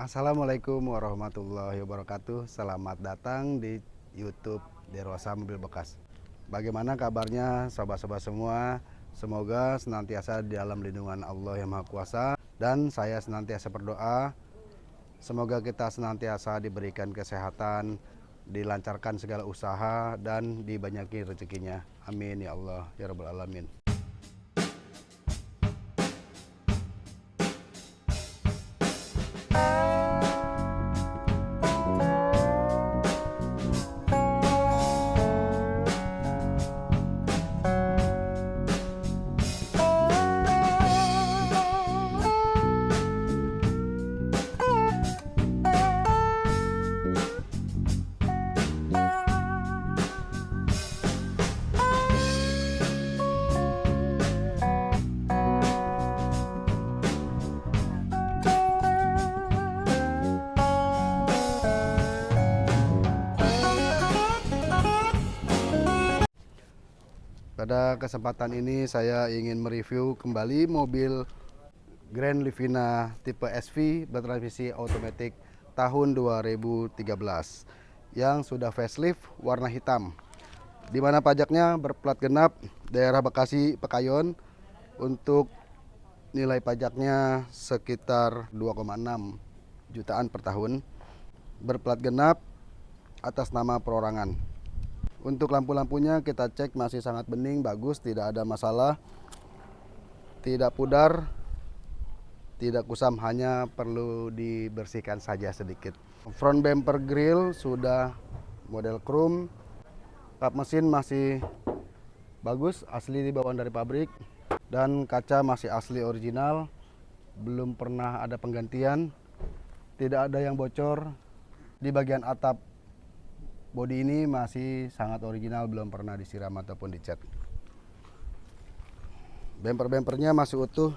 Assalamualaikum warahmatullahi wabarakatuh. Selamat datang di YouTube Derosa Mobil Bekas. Bagaimana kabarnya sobat-sobat semua? Semoga senantiasa di dalam lindungan Allah yang Maha Kuasa dan saya senantiasa berdoa semoga kita senantiasa diberikan kesehatan, dilancarkan segala usaha dan dibanyaki rezekinya. Amin ya Allah ya rabbal alamin. Pada kesempatan ini saya ingin mereview kembali mobil Grand Livina tipe SV bertransmisi otomatis tahun 2013 yang sudah facelift warna hitam. Di mana pajaknya berplat genap daerah Bekasi Pekayon untuk nilai pajaknya sekitar 2,6 jutaan per tahun. Berplat genap atas nama perorangan. Untuk lampu-lampunya kita cek masih sangat bening, bagus, tidak ada masalah. Tidak pudar, tidak kusam, hanya perlu dibersihkan saja sedikit. Front bumper grill sudah model chrome. Kap mesin masih bagus, asli dibawaan dari pabrik. Dan kaca masih asli original, belum pernah ada penggantian. Tidak ada yang bocor. Di bagian atap Bodi ini masih sangat original, belum pernah disiram ataupun dicat. Bumper-bumpernya masih utuh,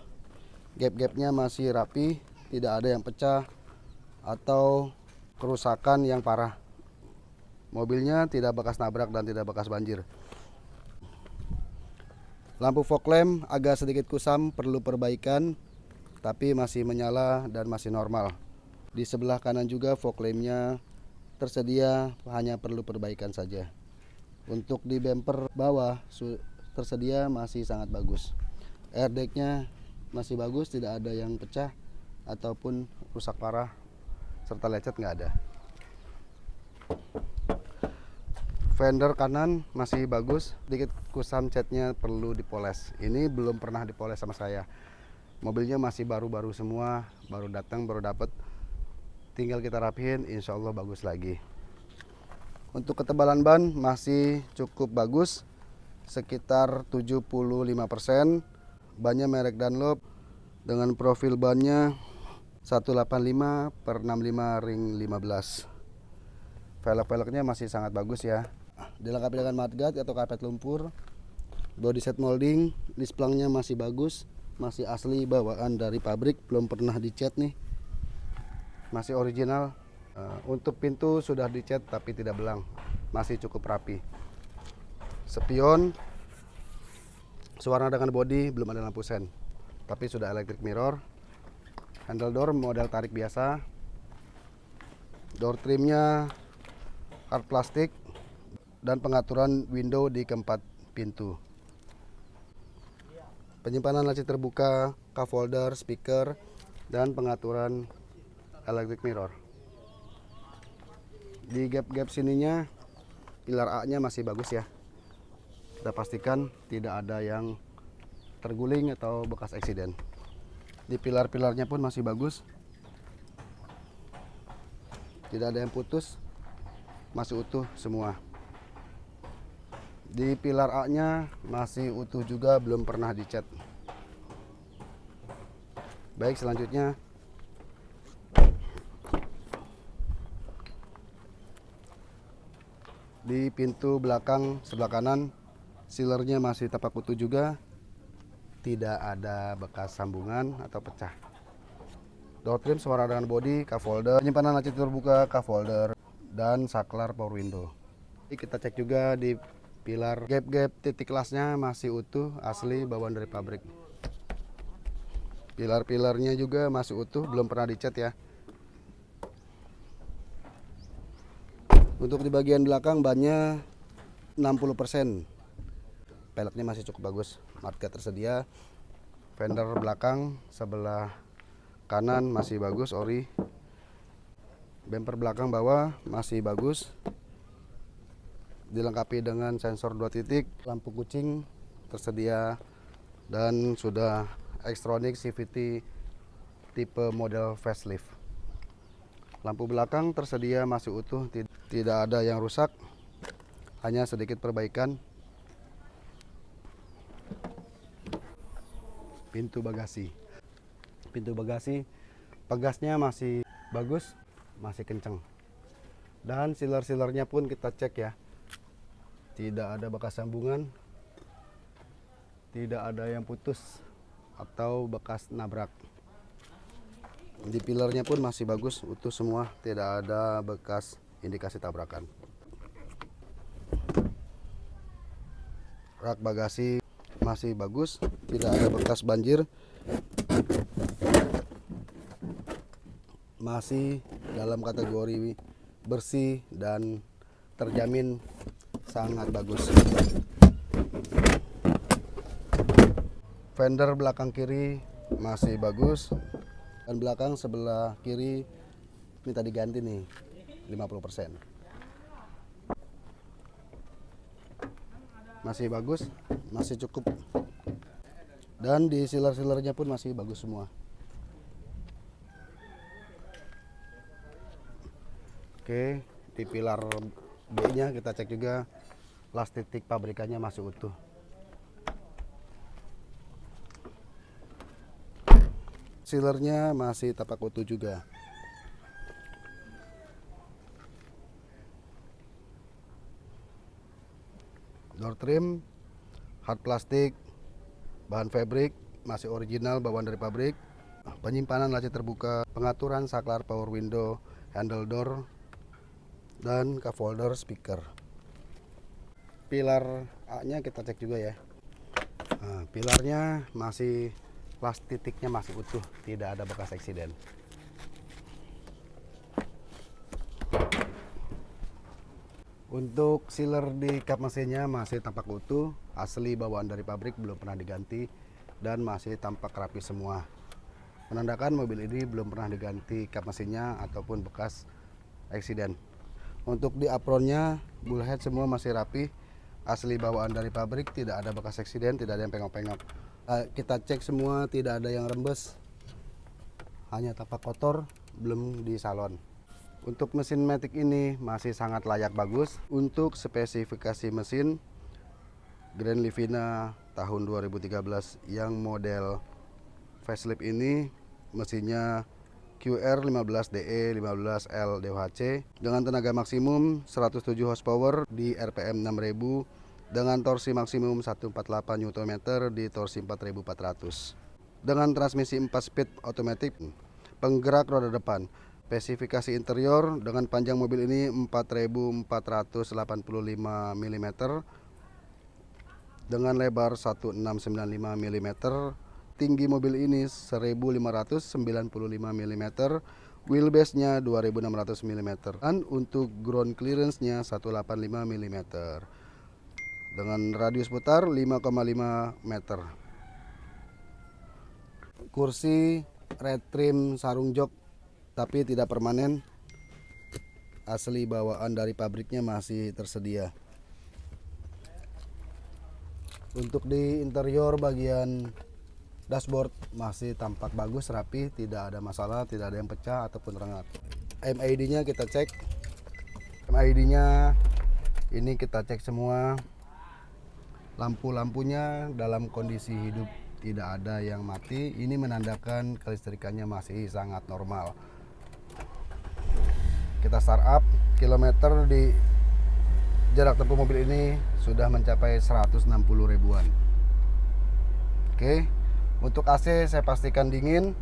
gap-gapnya masih rapi, tidak ada yang pecah atau kerusakan yang parah. Mobilnya tidak bekas nabrak dan tidak bekas banjir. Lampu fog lamp agak sedikit kusam, perlu perbaikan, tapi masih menyala dan masih normal. Di sebelah kanan juga fog lampnya tersedia hanya perlu perbaikan saja. Untuk di bumper bawah tersedia masih sangat bagus. Airbagnya masih bagus, tidak ada yang pecah ataupun rusak parah serta lecet nggak ada. Fender kanan masih bagus, sedikit kusam catnya perlu dipoles. Ini belum pernah dipoles sama saya. Mobilnya masih baru-baru semua, baru datang, baru dapat tinggal kita rapihin insya Allah bagus lagi. Untuk ketebalan ban masih cukup bagus sekitar 75% bannya merek Dunlop dengan profil bannya 185 per 65 ring 15 velg-velgnya masih sangat bagus ya. Dilengkapi dengan mudguard atau karpet lumpur body set molding displangnya masih bagus masih asli bawaan dari pabrik belum pernah dicat nih masih original. Uh, untuk pintu sudah dicat tapi tidak belang. Masih cukup rapi. Spion sewarna dengan body belum ada lampu sen. Tapi sudah electric mirror. Handle door model tarik biasa. Door trimnya hard plastik. Dan pengaturan window di keempat pintu. Penyimpanan laci terbuka cup holder speaker dan pengaturan electric mirror. Di gap-gap sininya pilar A nya masih bagus ya. Kita pastikan tidak ada yang terguling atau bekas eksiden. Di pilar-pilarnya pun masih bagus. Tidak ada yang putus masih utuh semua. Di pilar A nya masih utuh juga belum pernah dicat. Baik selanjutnya di pintu belakang sebelah kanan sealernya masih tapak utuh juga. Tidak ada bekas sambungan atau pecah. Door trim suara dengan body cup holder penyimpanan laci terbuka cup holder dan saklar power window. Jadi kita cek juga di pilar. Gap-gap titik kelasnya masih utuh asli bawaan dari pabrik. Pilar-pilarnya juga masih utuh belum pernah dicat ya untuk di bagian belakang bannya 60% peleknya masih cukup bagus market tersedia. Fender belakang sebelah kanan masih bagus ori. Bumper belakang bawah masih bagus. Dilengkapi dengan sensor dua titik lampu kucing tersedia dan sudah Xtronic CVT tipe model facelift. Lampu belakang tersedia masih utuh tidak ada yang rusak hanya sedikit perbaikan. Pintu bagasi. Pintu bagasi pegasnya masih bagus masih kenceng. Dan sealer-sealernya pun kita cek ya. Tidak ada bekas sambungan tidak ada yang putus atau bekas nabrak. Di pilarnya pun masih bagus utuh semua tidak ada bekas indikasi tabrakan. Rak bagasi masih bagus tidak ada bekas banjir. Masih dalam kategori bersih dan terjamin sangat bagus. Fender belakang kiri masih bagus dan belakang sebelah kiri minta diganti nih 50% masih bagus masih cukup. Dan di sealer-sealernya pun masih bagus semua. Oke di pilar B nya kita cek juga. Las titik pabrikannya masih utuh. Sealernya masih tapak utuh juga door trim hard plastik bahan fabric masih original bawaan dari pabrik. Penyimpanan laci terbuka pengaturan saklar power window handle door dan cup holder speaker. Pilar A nya kita cek juga ya. Nah, pilarnya masih las titiknya masih utuh, tidak ada bekas eksiden. Untuk sealer di kap mesinnya masih tampak utuh, asli bawaan dari pabrik belum pernah diganti dan masih tampak rapi semua. Menandakan mobil ini belum pernah diganti kap mesinnya ataupun bekas eksiden. Untuk di apronnya, bullhead semua masih rapi, asli bawaan dari pabrik, tidak ada bekas eksiden, tidak ada yang pengok-pengok. Eh, kita cek semua tidak ada yang rembes hanya tapak kotor belum di salon untuk mesin Matic ini masih sangat layak bagus. Untuk spesifikasi mesin Grand Livina tahun 2013 yang model facelift ini mesinnya QR15DE 15L DOHC dengan tenaga maksimum 107 horsepower di RPM 6000 dengan torsi maksimum 148 Nm di torsi 4400 dengan transmisi 4 speed otomatis penggerak roda depan spesifikasi interior dengan panjang mobil ini 4485 mm dengan lebar 1695 mm tinggi mobil ini 1595 mm wheelbase nya 2600 mm dan untuk ground clearance nya 185 mm dengan radius putar 5,5 meter. Kursi red trim sarung jok tapi tidak permanen. Asli bawaan dari pabriknya masih tersedia. Untuk di interior bagian dashboard masih tampak bagus, rapi, tidak ada masalah, tidak ada yang pecah ataupun rengat. MID-nya kita cek. MID-nya ini kita cek semua lampu-lampunya dalam kondisi hidup tidak ada yang mati ini menandakan kelistrikannya masih sangat normal kita startup kilometer di jarak tempuh mobil ini sudah mencapai 160 ribuan. Oke untuk AC saya pastikan dingin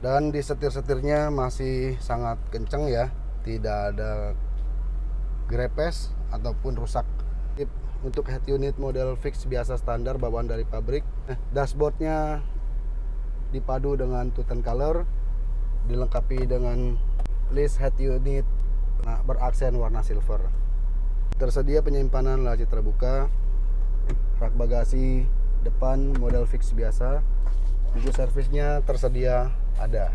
dan di setir-setirnya masih sangat kenceng ya. Tidak ada grepes ataupun rusak. Untuk head unit model fix biasa standar bawaan dari pabrik. Eh, dashboardnya dipadu dengan two color dilengkapi dengan list head unit nah, beraksen warna silver. Tersedia penyimpanan laci terbuka, rak bagasi depan model fix biasa. Buku servisnya tersedia ada.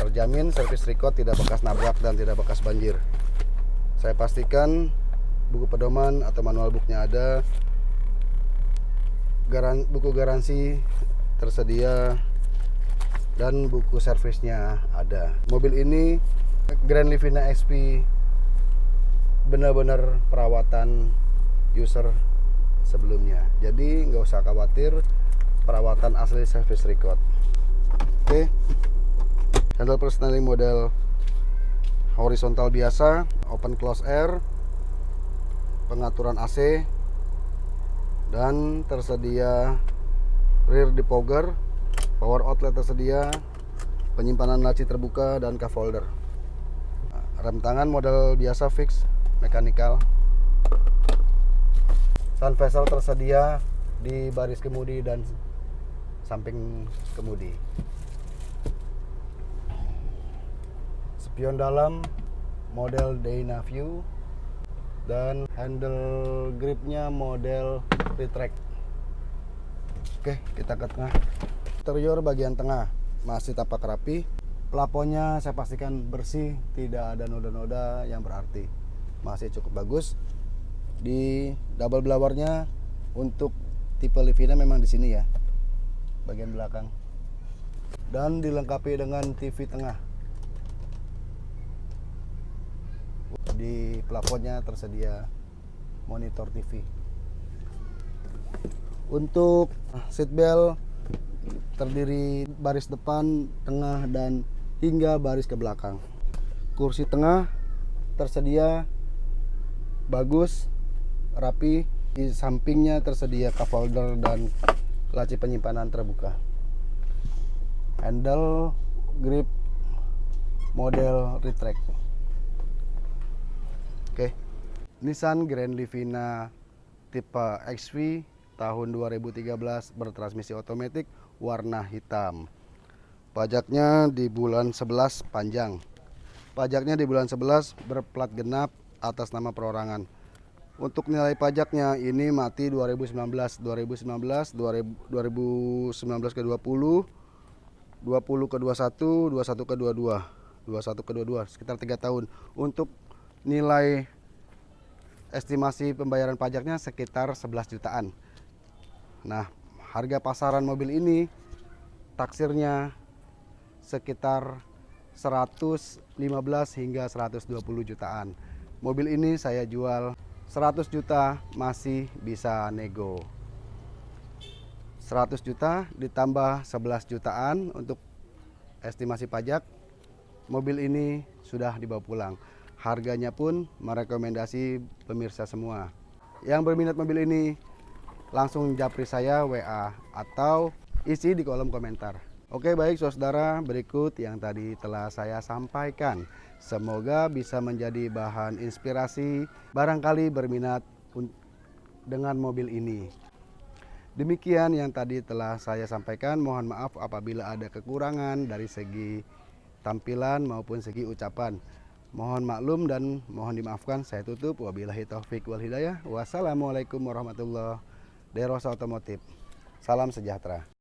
Terjamin servis record tidak bekas nabrak dan tidak bekas banjir. Saya pastikan buku pedoman atau manual booknya ada. Buku garansi tersedia dan buku servisnya ada. Mobil ini Grand Livina XP benar-benar perawatan user sebelumnya. Jadi nggak usah khawatir perawatan asli service record. Oke. Handle personaling model horizontal biasa, open close air, pengaturan AC dan tersedia rear depogger power outlet tersedia, penyimpanan laci terbuka dan cup holder. Rem tangan model biasa fix, mechanical. Sun vessel tersedia di baris kemudi dan samping kemudi. Spion dalam model Dana View dan handle gripnya model retract. Oke, kita ke tengah. Interior bagian tengah masih tapak rapi. Plafonnya saya pastikan bersih, tidak ada noda-noda yang berarti. Masih cukup bagus. Di double blowernya untuk tipe Livina memang di sini ya, bagian belakang. Dan dilengkapi dengan TV tengah. Di plafonnya tersedia monitor TV. Untuk seatbelt terdiri baris depan, tengah, dan hingga baris ke belakang. Kursi tengah tersedia bagus, rapi. Di sampingnya tersedia cup holder dan laci penyimpanan terbuka. Handle grip model retract. Oke. Nissan Grand Livina tipe XV tahun 2013 bertransmisi otomatis warna hitam. Pajaknya di bulan 11 panjang. Pajaknya di bulan 11 berplat genap atas nama perorangan. Untuk nilai pajaknya ini mati 2019, 2019, 2019 ke 20, 20 ke 21, 21 ke 22, 21 ke 22 sekitar tiga tahun. Untuk nilai estimasi pembayaran pajaknya sekitar 11 jutaan. Nah, harga pasaran mobil ini taksirnya sekitar 115 hingga 120 jutaan. Mobil ini saya jual 100 juta masih bisa nego. 100 juta ditambah 11 jutaan untuk estimasi pajak. Mobil ini sudah dibawa pulang. Harganya pun merekomendasi pemirsa semua. Yang berminat mobil ini langsung japri saya WA atau isi di kolom komentar. Oke baik saudara berikut yang tadi telah saya sampaikan. Semoga bisa menjadi bahan inspirasi barangkali berminat dengan mobil ini. Demikian yang tadi telah saya sampaikan. Mohon maaf apabila ada kekurangan dari segi tampilan maupun segi ucapan. Mohon maklum dan mohon dimaafkan. Saya tutup. Wabillahi taufik wal hidayah. Wassalamualaikum warahmatullahi Derosa Otomotif. Salam sejahtera.